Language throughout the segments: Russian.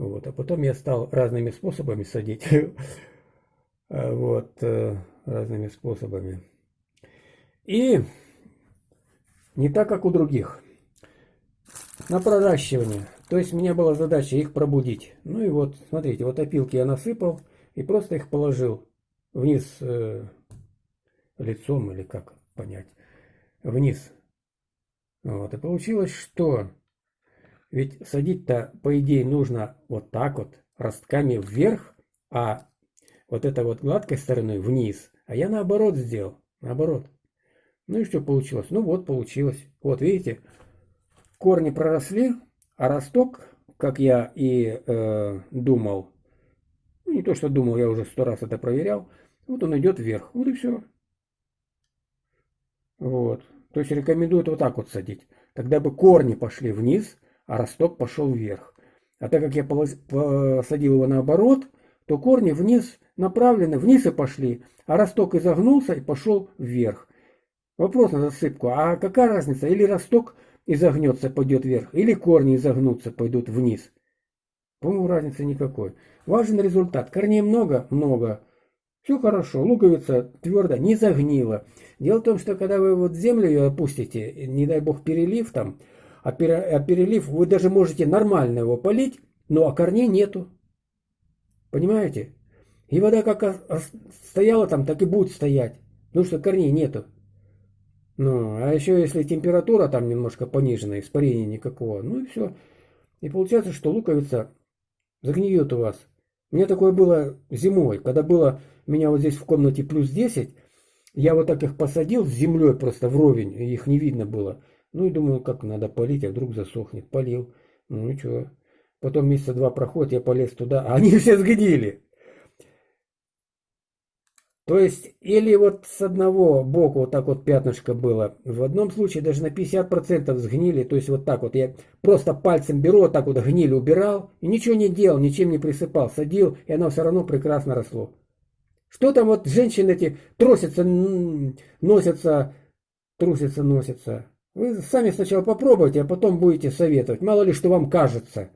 Вот. А потом я стал разными способами садить. Вот, э, разными способами. И не так, как у других. На проращивание. То есть у меня была задача их пробудить. Ну и вот, смотрите, вот опилки я насыпал и просто их положил вниз э, лицом или как понять, вниз. Вот, и получилось, что ведь садить-то, по идее, нужно вот так вот, ростками вверх, а вот это вот гладкой стороной вниз. А я наоборот сделал, наоборот. Ну и что получилось? Ну вот, получилось. Вот, видите, корни проросли, а росток, как я и э, думал, ну не то, что думал, я уже сто раз это проверял, вот он идет вверх. Вот и все. Вот. То есть рекомендуют вот так вот садить. Тогда бы корни пошли вниз, а росток пошел вверх. А так как я посадил его наоборот, то корни вниз направлены, вниз и пошли, а росток изогнулся и пошел вверх. Вопрос на засыпку. А какая разница? Или росток изогнется, пойдет вверх, или корни изогнутся, пойдут вниз. По-моему, разницы никакой. Важен результат. Корней много? Много. Все хорошо, луковица твердо, не загнила. Дело в том, что когда вы вот землю ее опустите, не дай бог перелив там, а, а перелив вы даже можете нормально его полить, но а корней нету. Понимаете? И вода как стояла там, так и будет стоять, потому что корней нету. Ну, а еще если температура там немножко понижена, испарения никакого, ну и все. И получается, что луковица загниет у вас. У меня такое было зимой, когда было у меня вот здесь в комнате плюс 10, я вот так их посадил с землей просто вровень, их не видно было. Ну и думаю, как надо полить, а вдруг засохнет. Полил. Ну и что? Потом месяца два проходит, я полез туда, а они все сгнили. То есть, или вот с одного боку вот так вот пятнышко было. В одном случае даже на 50% сгнили. То есть вот так вот я просто пальцем беру, вот так вот гнили убирал. И ничего не делал, ничем не присыпал. Садил, и оно все равно прекрасно росло. Что там вот женщины эти тросятся, носятся, трусятся, носятся. Вы сами сначала попробуйте, а потом будете советовать. Мало ли, что вам кажется.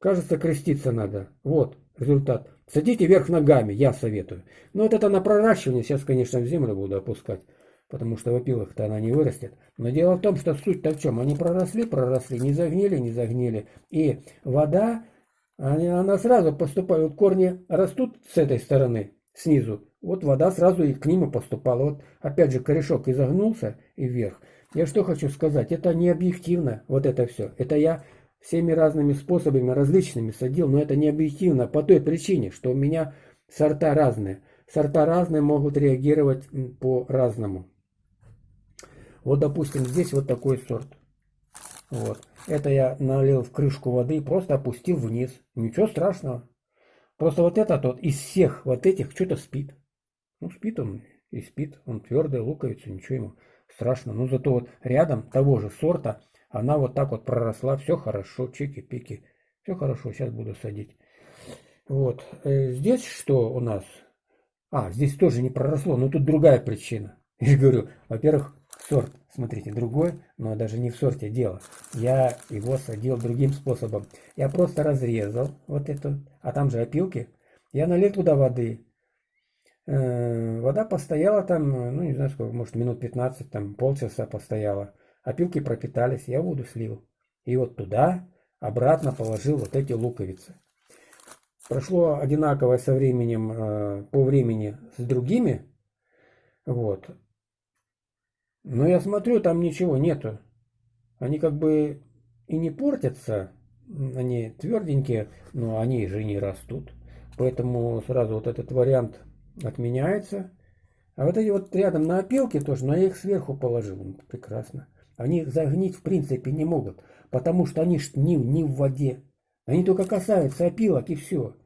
Кажется, креститься надо. Вот результат. Садите вверх ногами, я советую. Но вот это на проращивание, сейчас, конечно, в землю буду опускать, потому что в опилах-то она не вырастет. Но дело в том, что суть-то в чем? Они проросли, проросли, не загнили, не загнили. И вода, она сразу поступает, вот корни растут с этой стороны, снизу, вот вода сразу и к ним и поступала. Вот опять же корешок изогнулся и вверх. Я что хочу сказать, это не объективно, вот это все. Это я всеми разными способами, различными садил, но это не объективно по той причине, что у меня сорта разные. Сорта разные могут реагировать по-разному. Вот, допустим, здесь вот такой сорт. Вот. Это я налил в крышку воды и просто опустил вниз. Ничего страшного. Просто вот этот вот из всех вот этих что-то спит. Ну, спит он и спит. Он твердый, луковица, ничего ему страшно. Но зато вот рядом того же сорта она вот так вот проросла, все хорошо, чики-пики, все хорошо, сейчас буду садить. Вот, э, здесь что у нас? А, здесь тоже не проросло, но тут другая причина. Я говорю, во-первых, сорт, смотрите, другой, но даже не в сорте дело. Я его садил другим способом. Я просто разрезал вот эту, а там же опилки. Я налил туда воды. Э, вода постояла там, ну не знаю сколько, может минут 15, там полчаса постояла опилки пропитались, я воду слил. И вот туда обратно положил вот эти луковицы. Прошло одинаковое со временем, э, по времени с другими. Вот. Но я смотрю, там ничего нету. Они как бы и не портятся, они тверденькие, но они же не растут. Поэтому сразу вот этот вариант отменяется. А вот эти вот рядом на опилке тоже, но я их сверху положил. Прекрасно. Они загнить в принципе не могут, потому что они ж не, не в воде. Они только касаются опилок и все.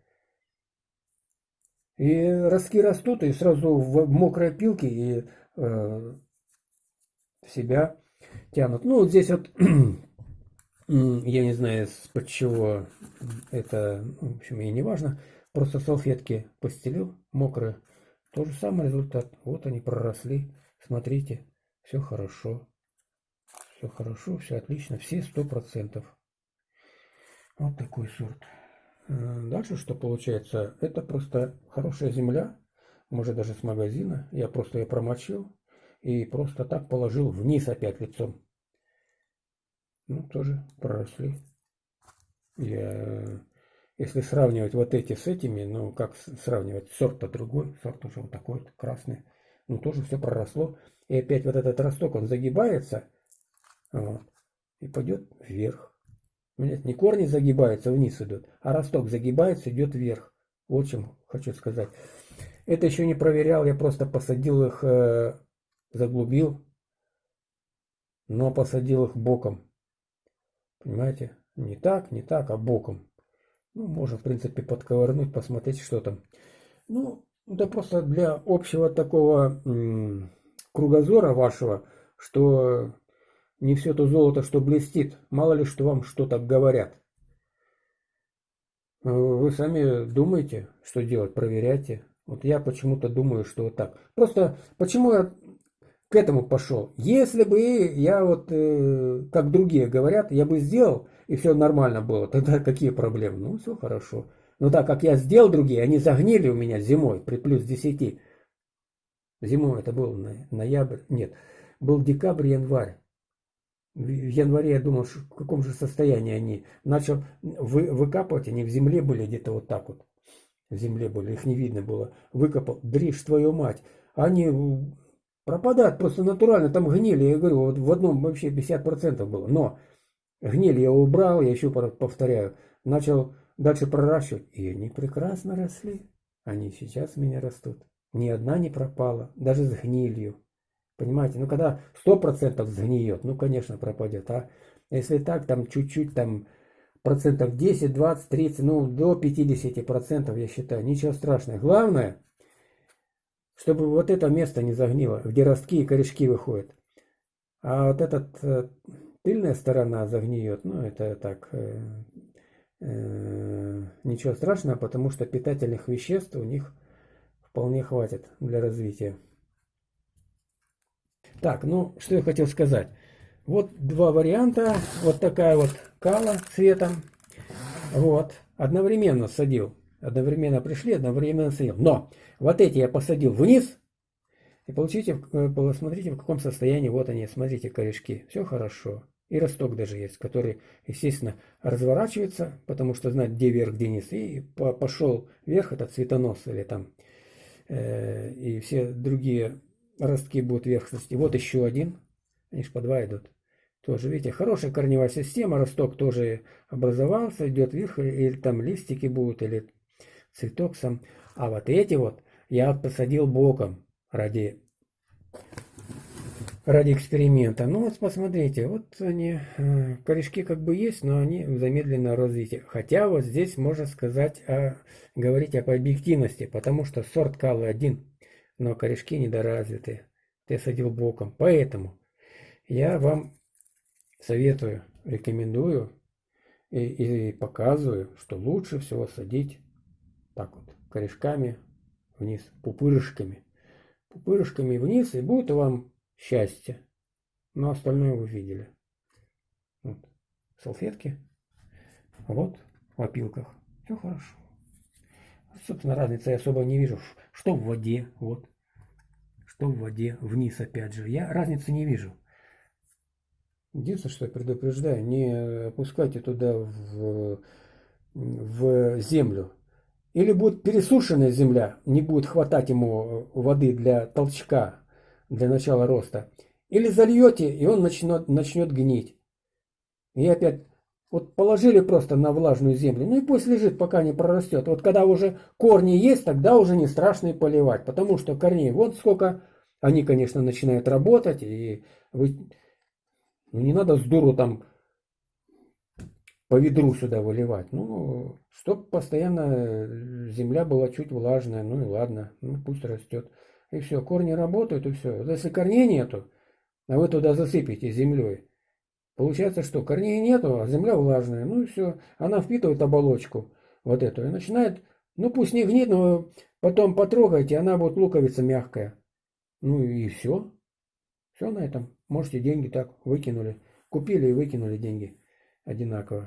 И ростки растут, и сразу в мокрой опилке и э, себя тянут. Ну, вот здесь вот, я не знаю, под чего это, в общем, и не важно. Просто салфетки постелил, мокрые. То же самый результат. Вот они проросли. Смотрите, все хорошо все хорошо, все отлично, все сто процентов. Вот такой сорт. Дальше что получается? Это просто хорошая земля, может даже с магазина. Я просто ее промочил и просто так положил вниз опять лицом. Ну, тоже проросли. Я, если сравнивать вот эти с этими, ну, как сравнивать, сорт-то другой, сорт уже вот такой красный. Ну, тоже все проросло. И опять вот этот росток, он загибается вот, и пойдет вверх. Нет, не корни загибаются, вниз идут, а росток загибается, идет вверх. Вот чем хочу сказать. Это еще не проверял, я просто посадил их, э, заглубил, но посадил их боком. Понимаете? Не так, не так, а боком. Ну, можно, в принципе, подковырнуть, посмотреть, что там. Ну, это просто для общего такого кругозора вашего, что не все то золото, что блестит. Мало ли, что вам что-то говорят. Э, вы сами думаете, что делать, проверяйте. Вот я почему-то думаю, что вот так. Просто почему я к этому пошел? Если бы я вот, э, как другие говорят, я бы сделал, и все нормально было, тогда какие проблемы? Ну, все хорошо. Но так как я сделал другие, они загнили у меня зимой при плюс 10. Зимой это был ноябрь, нет, был декабрь, январь в январе я думал, в каком же состоянии они. Начал вы, выкапывать, они в земле были где-то вот так вот. В земле были, их не видно было. Выкопал, дришь твою мать. Они пропадают просто натурально, там гнили. Я говорю, вот в одном вообще 50% было. Но гнили я убрал, я еще повторяю. Начал дальше проращивать. И они прекрасно росли. Они сейчас у меня растут. Ни одна не пропала, даже с гнилью. Понимаете, ну когда 100% сгниет, ну конечно пропадет, а если так, там чуть-чуть, там процентов 10, 20, 30, ну до 50 процентов, я считаю, ничего страшного. Главное, чтобы вот это место не загнило, где ростки и корешки выходят. А вот эта э, тыльная сторона загниет, ну это так, э, э, ничего страшного, потому что питательных веществ у них вполне хватит для развития. Так, ну, что я хотел сказать. Вот два варианта. Вот такая вот кала цветом. Вот. Одновременно садил. Одновременно пришли, одновременно садил. Но вот эти я посадил вниз. И получите, э, посмотрите, в каком состоянии. Вот они, смотрите, корешки. Все хорошо. И росток даже есть, который, естественно, разворачивается, потому что знать, где вверх, где низ. И пошел вверх, это цветонос или там, э, и все другие ростки будут вверх расти. Вот еще один. Они же по два идут. Тоже, видите, хорошая корневая система. Росток тоже образовался, идет вверх. Или там листики будут, или цветок сам. А вот эти вот я посадил боком ради, ради эксперимента. Ну вот посмотрите, вот они, э, корешки как бы есть, но они в замедленном развитии. Хотя вот здесь можно сказать, о, говорить об объективности, потому что сорт калы один но корешки недоразвиты. Ты садил боком. Поэтому я вам советую, рекомендую и, и показываю, что лучше всего садить так вот, корешками вниз, пупырышками. Пупырышками вниз, и будет вам счастье. Но остальное вы видели. Вот. Салфетки. Вот в опилках. Все хорошо. Собственно, разницы я особо не вижу. Что в воде, вот. Что в воде, вниз опять же. Я разницы не вижу. Единственное, что я предупреждаю, не опускайте туда в, в землю. Или будет пересушенная земля, не будет хватать ему воды для толчка, для начала роста. Или зальете, и он начнет, начнет гнить. И опять вот положили просто на влажную землю, ну и пусть лежит, пока не прорастет. Вот когда уже корни есть, тогда уже не страшно и поливать, потому что корней вот сколько, они, конечно, начинают работать, и вы, ну не надо с дуру там по ведру сюда выливать. Ну, чтобы постоянно земля была чуть влажная, ну и ладно, ну пусть растет. И все, корни работают, и все. Если корней нету, а вы туда засыпите землей, Получается, что корней нету, а земля влажная. Ну и все. Она впитывает оболочку вот эту и начинает, ну пусть не гнит, но потом потрогайте, она будет луковица мягкая. Ну и все. Все на этом. Можете деньги так выкинули. Купили и выкинули деньги одинаково.